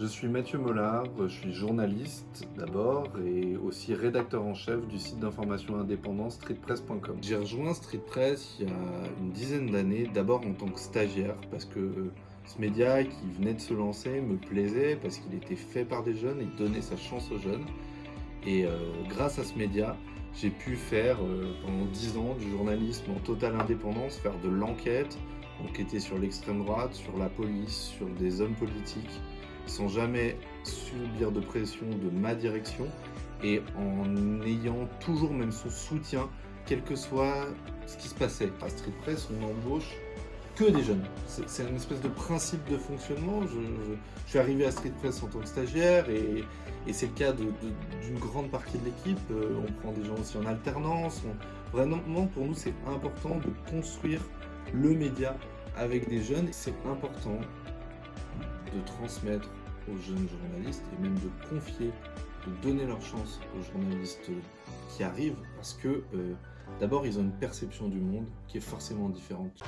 Je suis Mathieu Mollard, je suis journaliste d'abord et aussi rédacteur en chef du site d'information indépendant streetpress.com. J'ai rejoint Streetpress il y a une dizaine d'années, d'abord en tant que stagiaire parce que ce média qui venait de se lancer me plaisait parce qu'il était fait par des jeunes et donnait sa chance aux jeunes. Et euh, grâce à ce média, j'ai pu faire euh, pendant dix ans du journalisme en totale indépendance, faire de l'enquête, enquêter sur l'extrême droite, sur la police, sur des hommes politiques, sans jamais subir de pression de ma direction et en ayant toujours même son soutien, quel que soit ce qui se passait. À Street Press, on embauche que des jeunes. C'est une espèce de principe de fonctionnement. Je, suis arrivé à Street Press en tant que stagiaire et, c'est le cas d'une grande partie de l'équipe. Euh, on prend des gens aussi en alternance. vraiment, pour nous, c'est important de construire le média avec des jeunes. C'est important de transmettre aux jeunes journalistes et même de confier, de donner leur chance aux journalistes qui arrivent parce que euh, d'abord ils ont une perception du monde qui est forcément différente.